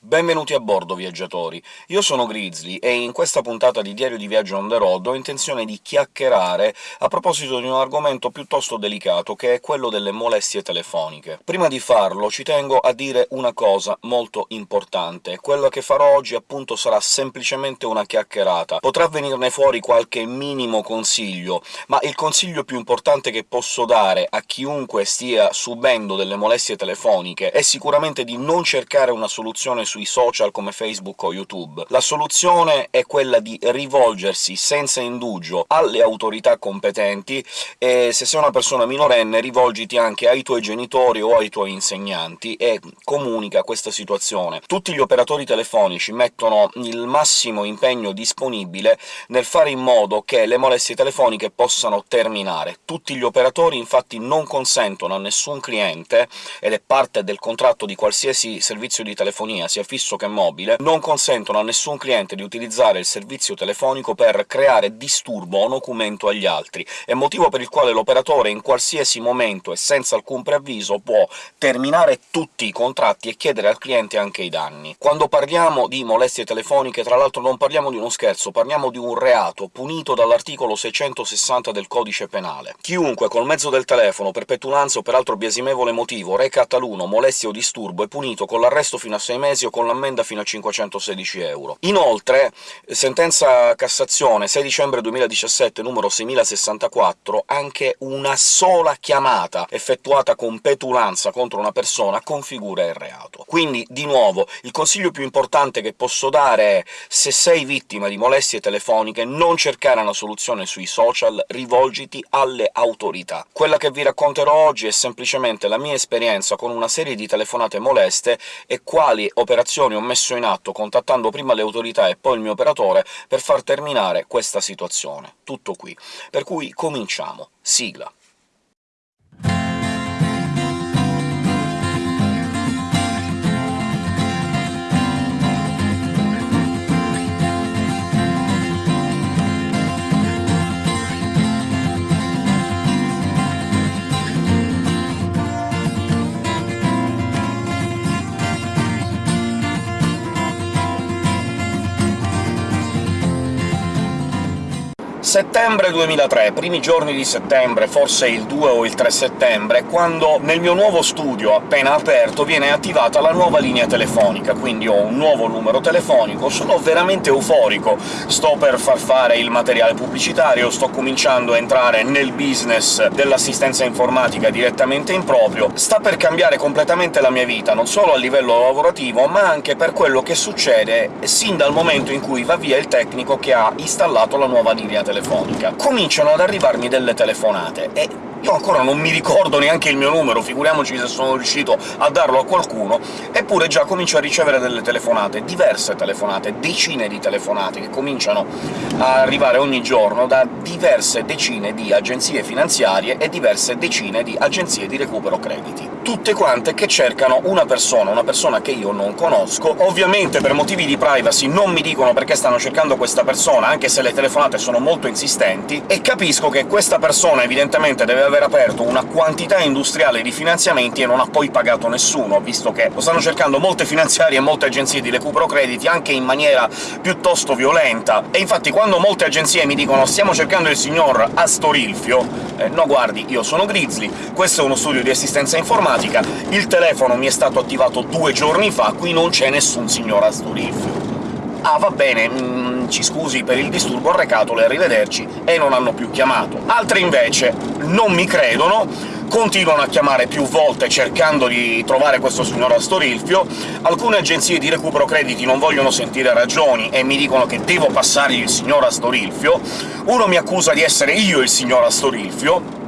Benvenuti a bordo, viaggiatori! Io sono Grizzly, e in questa puntata di Diario di Viaggio on the road ho intenzione di chiacchierare a proposito di un argomento piuttosto delicato, che è quello delle molestie telefoniche. Prima di farlo ci tengo a dire una cosa molto importante. Quello che farò oggi, appunto, sarà semplicemente una chiacchierata. Potrà venirne fuori qualche minimo consiglio, ma il consiglio più importante che posso dare a chiunque stia subendo delle molestie telefoniche è sicuramente di non cercare una soluzione sui social come Facebook o YouTube. La soluzione è quella di rivolgersi senza indugio alle autorità competenti, e se sei una persona minorenne rivolgiti anche ai tuoi genitori o ai tuoi insegnanti e comunica questa situazione. Tutti gli operatori telefonici mettono il massimo impegno disponibile nel fare in modo che le molestie telefoniche possano terminare. Tutti gli operatori infatti non consentono a nessun cliente, ed è parte del contratto di qualsiasi servizio di telefonia, sia fisso che mobile, non consentono a nessun cliente di utilizzare il servizio telefonico per creare disturbo o documento agli altri, è motivo per il quale l'operatore in qualsiasi momento e senza alcun preavviso può terminare tutti i contratti e chiedere al cliente anche i danni. Quando parliamo di molestie telefoniche, tra l'altro non parliamo di uno scherzo, parliamo di un reato punito dall'articolo 660 del Codice Penale. Chiunque col mezzo del telefono, per petulanza o per altro biasimevole motivo, reca a taluno molestia o disturbo è punito con l'arresto fino a sei mesi o con l'ammenda fino a 516 euro. Inoltre, sentenza Cassazione 6 dicembre 2017 numero 6064, anche una sola chiamata effettuata con petulanza contro una persona configura il reato. Quindi, di nuovo, il consiglio più importante che posso dare è se sei vittima di molestie telefoniche non cercare una soluzione sui social, rivolgiti alle autorità. Quella che vi racconterò oggi è semplicemente la mia esperienza con una serie di telefonate moleste e quali operazioni ho messo in atto contattando prima le autorità e poi il mio operatore per far terminare questa situazione. Tutto qui. Per cui cominciamo. Sigla. Settembre 2003, primi giorni di settembre, forse il 2 o il 3 settembre, quando nel mio nuovo studio appena aperto viene attivata la nuova linea telefonica, quindi ho un nuovo numero telefonico, sono veramente euforico, sto per far fare il materiale pubblicitario, sto cominciando a entrare nel business dell'assistenza informatica direttamente in proprio, sta per cambiare completamente la mia vita, non solo a livello lavorativo, ma anche per quello che succede sin dal momento in cui va via il tecnico che ha installato la nuova linea telefonica telefonica. Cominciano ad arrivarmi delle telefonate, e io ancora non mi ricordo neanche il mio numero, figuriamoci se sono riuscito a darlo a qualcuno, eppure già comincio a ricevere delle telefonate, diverse telefonate, decine di telefonate, che cominciano a arrivare ogni giorno da diverse decine di agenzie finanziarie e diverse decine di agenzie di recupero crediti. Tutte quante che cercano una persona, una persona che io non conosco. Ovviamente per motivi di privacy non mi dicono perché stanno cercando questa persona, anche se le telefonate sono molto insistenti, e capisco che questa persona evidentemente deve aver aperto una quantità industriale di finanziamenti e non ha poi pagato nessuno, visto che lo stanno cercando molte finanziarie e molte agenzie di recupero crediti, anche in maniera piuttosto violenta. E infatti quando molte agenzie mi dicono «stiamo cercando il signor Astorilfio», eh, no guardi, io sono Grizzly, questo è uno studio di assistenza informatica, il telefono mi è stato attivato due giorni fa, qui non c'è nessun signor Astorilfio. «Ah, va bene, mm, ci scusi per il disturbo arrecato, le arrivederci», e non hanno più chiamato. Altre invece non mi credono, continuano a chiamare più volte cercando di trovare questo signor Astorilfio, alcune agenzie di recupero crediti non vogliono sentire ragioni e mi dicono che devo passargli il signor Astorilfio, uno mi accusa di essere io il signor Astorilfio,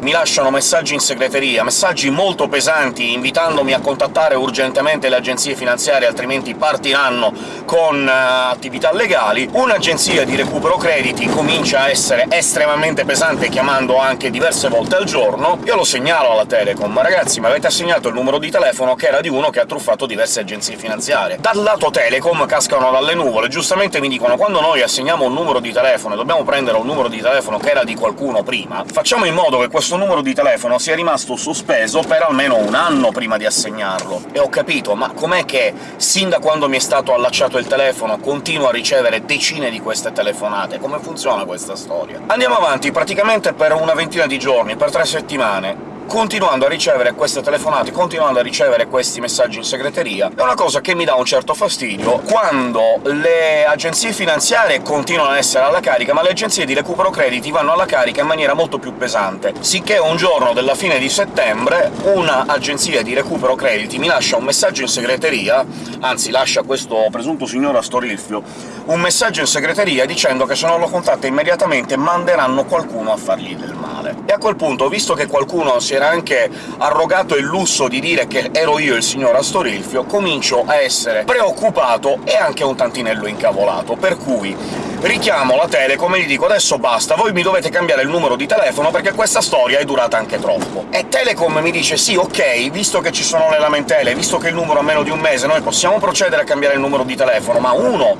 mi lasciano messaggi in segreteria, messaggi molto pesanti, invitandomi a contattare urgentemente le agenzie finanziarie, altrimenti partiranno con uh, attività legali. Un'agenzia di recupero crediti comincia a essere estremamente pesante, chiamando anche diverse volte al giorno. Io lo segnalo alla Telecom, ragazzi, mi avete assegnato il numero di telefono che era di uno che ha truffato diverse agenzie finanziarie. Dal lato Telecom cascano dalle nuvole, giustamente mi dicono quando noi assegniamo un numero di telefono e dobbiamo prendere un numero di telefono che era di qualcuno prima, facciamo in modo che questo questo numero di telefono sia rimasto sospeso per almeno un anno prima di assegnarlo. E ho capito, ma com'è che, sin da quando mi è stato allacciato il telefono, continuo a ricevere decine di queste telefonate? Come funziona questa storia? Andiamo avanti, praticamente per una ventina di giorni, per tre settimane, continuando a ricevere queste telefonate, continuando a ricevere questi messaggi in segreteria, è una cosa che mi dà un certo fastidio quando le agenzie finanziarie continuano a essere alla carica, ma le agenzie di recupero crediti vanno alla carica in maniera molto più pesante, sicché un giorno della fine di settembre una agenzia di recupero crediti mi lascia un messaggio in segreteria, anzi lascia questo presunto signor Astorilfio, un messaggio in segreteria dicendo che se non lo contatta immediatamente manderanno qualcuno a fargli del male. E a quel punto, visto che qualcuno si era anche arrogato il lusso di dire che ero io il signor Astorilfio, comincio a essere preoccupato e anche un tantinello incavolato, per cui richiamo la Telecom e gli dico «Adesso basta, voi mi dovete cambiare il numero di telefono perché questa storia è durata anche troppo». E Telecom mi dice «Sì, ok, visto che ci sono le lamentele, visto che il numero ha meno di un mese, noi possiamo procedere a cambiare il numero di telefono, ma uno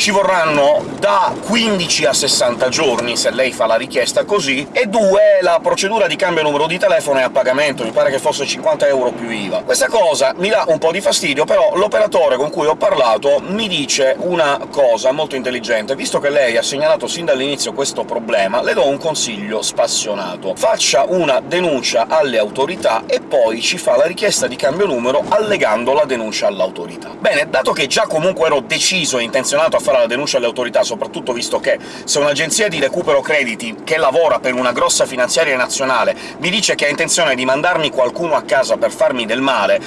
ci vorranno da 15 a 60 giorni se lei fa la richiesta così, e due, la procedura di cambio numero di telefono è a pagamento, mi pare che fosse 50 euro più IVA. Questa cosa mi dà un po' di fastidio, però l'operatore con cui ho parlato mi dice una cosa molto intelligente. Visto che lei ha segnalato sin dall'inizio questo problema, le do un consiglio spassionato. Faccia una denuncia alle autorità e poi ci fa la richiesta di cambio numero allegando la denuncia all'autorità. Bene, dato che già comunque ero deciso e intenzionato a fare fare la denuncia alle autorità, soprattutto visto che se un'agenzia di recupero crediti che lavora per una grossa finanziaria nazionale mi dice che ha intenzione di mandarmi qualcuno a casa per farmi del male,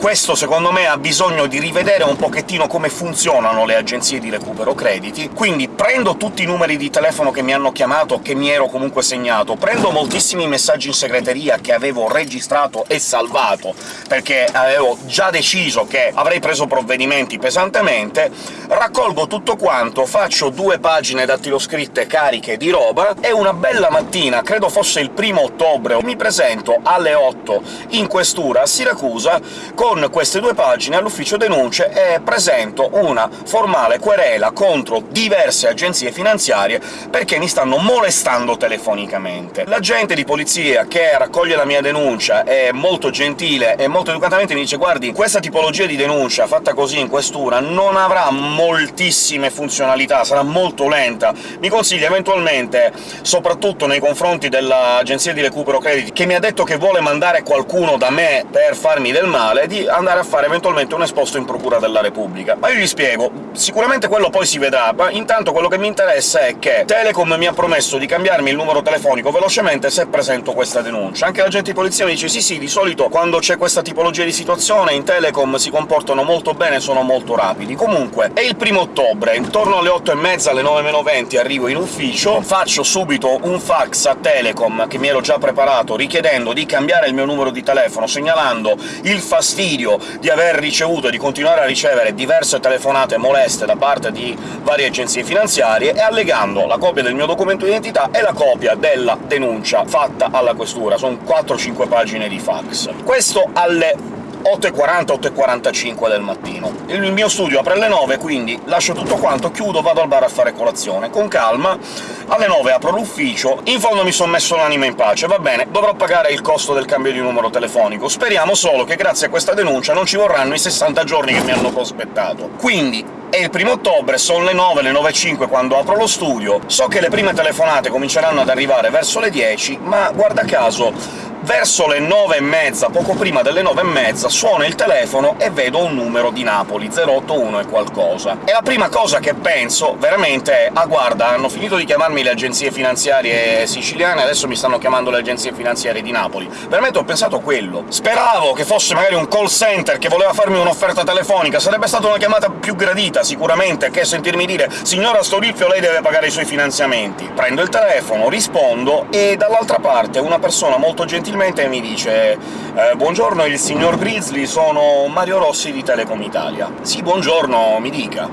questo secondo me ha bisogno di rivedere un pochettino come funzionano le agenzie di recupero crediti, quindi prendo tutti i numeri di telefono che mi hanno chiamato, che mi ero comunque segnato, prendo moltissimi messaggi in segreteria che avevo registrato e salvato, perché avevo già deciso che avrei preso provvedimenti pesantemente, raccolgo tutti tutto quanto, faccio due pagine dattiloscritte cariche di roba, e una bella mattina, credo fosse il primo ottobre, mi presento alle 8 in questura a Siracusa con queste due pagine all'ufficio denunce e presento una formale querela contro diverse agenzie finanziarie perché mi stanno molestando telefonicamente. L'agente di polizia che raccoglie la mia denuncia è molto gentile e molto educatamente mi dice «Guardi, questa tipologia di denuncia fatta così in questura non avrà moltissimi pochissime funzionalità, sarà molto lenta. Mi consiglia eventualmente, soprattutto nei confronti dell'agenzia di recupero crediti, che mi ha detto che vuole mandare qualcuno da me per farmi del male, di andare a fare eventualmente un esposto in procura della Repubblica. Ma io gli spiego, sicuramente quello poi si vedrà, ma intanto quello che mi interessa è che Telecom mi ha promesso di cambiarmi il numero telefonico velocemente se presento questa denuncia. Anche l'agente di polizia mi dice «Sì, sì, di solito quando c'è questa tipologia di situazione in Telecom si comportano molto bene sono molto rapidi». Comunque, è il primo ottobre, ottobre, intorno alle 8 e mezza, alle 9 meno 20 arrivo in ufficio, faccio subito un fax a Telecom, che mi ero già preparato, richiedendo di cambiare il mio numero di telefono, segnalando il fastidio di aver ricevuto e di continuare a ricevere diverse telefonate moleste da parte di varie agenzie finanziarie, e allegando la copia del mio documento di identità e la copia della denuncia fatta alla questura. Sono 4-5 pagine di fax. Questo alle 8.40, 8.45 del mattino. Il mio studio apre alle 9, quindi lascio tutto quanto, chiudo, vado al bar a fare colazione. Con calma, alle 9 apro l'ufficio, in fondo mi sono messo l'anima in pace, va bene, dovrò pagare il costo del cambio di numero telefonico. Speriamo solo che grazie a questa denuncia non ci vorranno i 60 giorni che mi hanno prospettato. Quindi è il primo ottobre, sono le 9, le 9.05 quando apro lo studio, so che le prime telefonate cominceranno ad arrivare verso le 10, ma guarda caso Verso le nove e mezza, poco prima delle nove e mezza, suona il telefono e vedo un numero di Napoli, 081 e qualcosa. E la prima cosa che penso, veramente, è «Ah, guarda, hanno finito di chiamarmi le agenzie finanziarie siciliane, adesso mi stanno chiamando le agenzie finanziarie di Napoli». Veramente ho pensato quello. Speravo che fosse magari un call center che voleva farmi un'offerta telefonica, sarebbe stata una chiamata più gradita, sicuramente, che sentirmi dire «Signora Storifio, lei deve pagare i suoi finanziamenti». Prendo il telefono, rispondo, e dall'altra parte una persona molto gentile gentilmente mi dice eh, «Buongiorno, il signor Grizzly, sono Mario Rossi di Telecom Italia». «Sì, buongiorno, mi dica».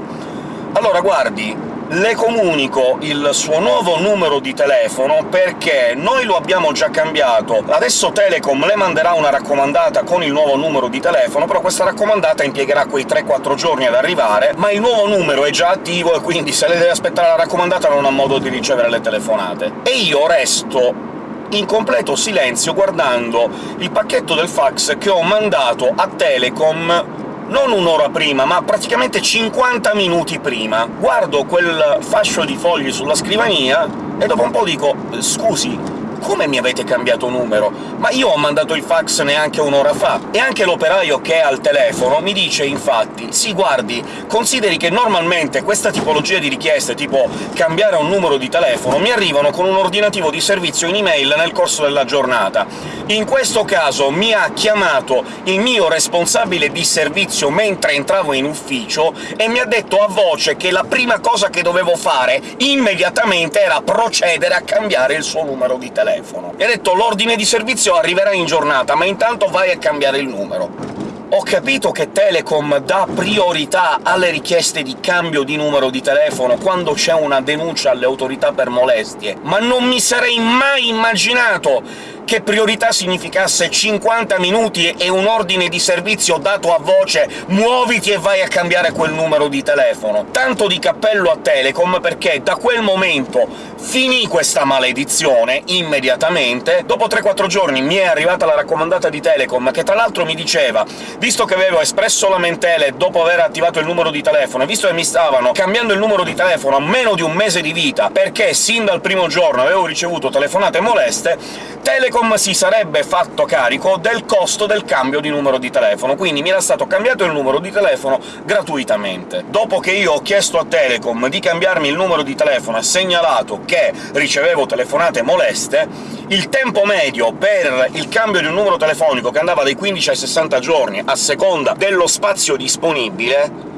«Allora, guardi, le comunico il suo nuovo numero di telefono perché noi lo abbiamo già cambiato. Adesso Telecom le manderà una raccomandata con il nuovo numero di telefono, però questa raccomandata impiegherà quei 3-4 giorni ad arrivare, ma il nuovo numero è già attivo e quindi se le deve aspettare la raccomandata non ha modo di ricevere le telefonate. E io resto in completo silenzio guardando il pacchetto del fax che ho mandato a Telecom non un'ora prima, ma praticamente 50 minuti prima. Guardo quel fascio di fogli sulla scrivania e dopo un po' dico «Scusi, come mi avete cambiato numero? Ma io ho mandato il fax neanche un'ora fa!» E anche l'operaio che è al telefono mi dice infatti «Sì, guardi, consideri che normalmente questa tipologia di richieste, tipo cambiare un numero di telefono, mi arrivano con un ordinativo di servizio in email nel corso della giornata. In questo caso mi ha chiamato il mio responsabile di servizio mentre entravo in ufficio e mi ha detto a voce che la prima cosa che dovevo fare immediatamente era procedere a cambiare il suo numero di telefono. E ha detto «l'ordine di servizio arriverà in giornata, ma intanto vai a cambiare il numero». Ho capito che Telecom dà priorità alle richieste di cambio di numero di telefono quando c'è una denuncia alle autorità per molestie, ma non mi sarei mai immaginato che priorità significasse 50 minuti e un ordine di servizio dato a voce «muoviti e vai a cambiare quel numero di telefono». Tanto di cappello a Telecom, perché da quel momento finì questa maledizione immediatamente. Dopo 3-4 giorni mi è arrivata la raccomandata di Telecom, che tra l'altro mi diceva visto che avevo espresso lamentele dopo aver attivato il numero di telefono, e visto che mi stavano cambiando il numero di telefono a meno di un mese di vita, perché sin dal primo giorno avevo ricevuto telefonate moleste, Telecom si sarebbe fatto carico del costo del cambio di numero di telefono, quindi mi era stato cambiato il numero di telefono gratuitamente. Dopo che io ho chiesto a Telecom di cambiarmi il numero di telefono e segnalato che ricevevo telefonate moleste, il tempo medio per il cambio di un numero telefonico, che andava dai 15 ai 60 giorni, a seconda dello spazio disponibile,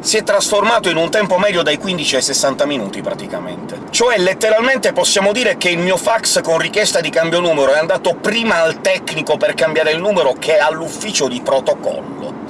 si è trasformato in un tempo medio dai 15 ai 60 minuti, praticamente. Cioè, letteralmente possiamo dire che il mio fax con richiesta di cambio numero è andato prima al tecnico per cambiare il numero che all'ufficio di protocollo.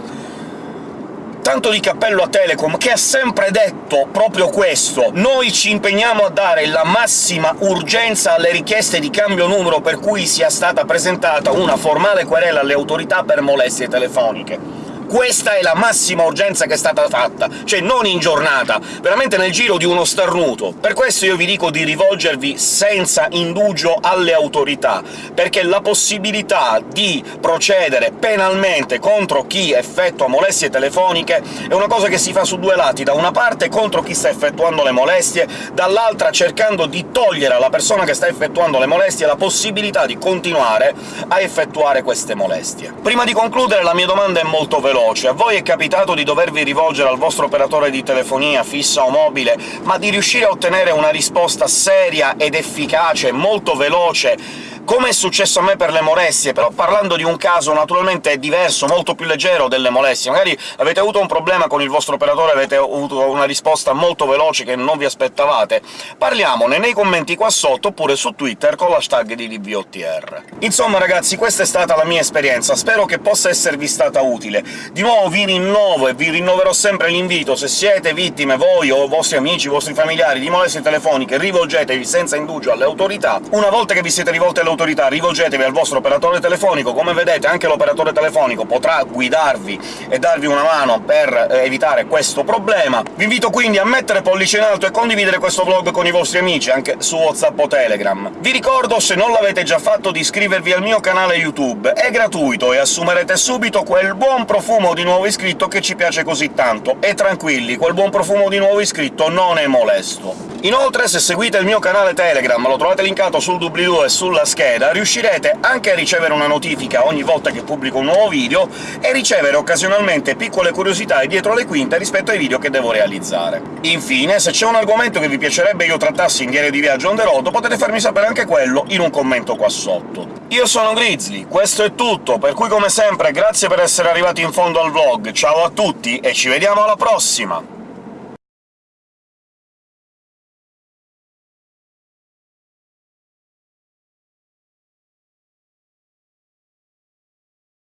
Tanto di cappello a Telecom, che ha sempre detto proprio questo. Noi ci impegniamo a dare la massima urgenza alle richieste di cambio numero per cui sia stata presentata una formale querela alle autorità per molestie telefoniche questa è la massima urgenza che è stata fatta, cioè non in giornata, veramente nel giro di uno starnuto. Per questo io vi dico di rivolgervi senza indugio alle autorità, perché la possibilità di procedere penalmente contro chi effettua molestie telefoniche è una cosa che si fa su due lati, da una parte contro chi sta effettuando le molestie, dall'altra cercando di togliere alla persona che sta effettuando le molestie la possibilità di continuare a effettuare queste molestie. Prima di concludere la mia domanda è molto veloce veloce. A voi è capitato di dovervi rivolgere al vostro operatore di telefonia, fissa o mobile, ma di riuscire a ottenere una risposta seria ed efficace, molto veloce, come è successo a me per le molestie, però parlando di un caso naturalmente diverso, molto più leggero delle molestie. Magari avete avuto un problema con il vostro operatore, avete avuto una risposta molto veloce che non vi aspettavate. Parliamone nei commenti qua sotto, oppure su Twitter con l'hashtag di DBOTR. Insomma ragazzi, questa è stata la mia esperienza, spero che possa esservi stata utile. Di nuovo vi rinnovo e vi rinnoverò sempre l'invito, se siete vittime, voi o vostri amici, vostri familiari, di molestie telefoniche, rivolgetevi senza indugio alle autorità. Una volta che vi siete rivolti alle autorità autorità rivolgetevi al vostro operatore telefonico. Come vedete anche l'operatore telefonico potrà guidarvi e darvi una mano per eh, evitare questo problema. Vi invito quindi a mettere pollice in alto e condividere questo vlog con i vostri amici, anche su WhatsApp o Telegram. Vi ricordo, se non l'avete già fatto, di iscrivervi al mio canale YouTube. È gratuito e assumerete subito quel buon profumo di nuovo iscritto che ci piace così tanto. E tranquilli, quel buon profumo di nuovo iscritto non è molesto. Inoltre, se seguite il mio canale Telegram, lo trovate linkato sul doobly-doo e sulla scheda, riuscirete anche a ricevere una notifica ogni volta che pubblico un nuovo video e ricevere occasionalmente piccole curiosità e dietro le quinte rispetto ai video che devo realizzare. Infine, se c'è un argomento che vi piacerebbe io trattassi in diario di viaggio on the road, potete farmi sapere anche quello in un commento qua sotto. Io sono Grizzly, questo è tutto, per cui come sempre grazie per essere arrivati in fondo al vlog, ciao a tutti e ci vediamo alla prossima!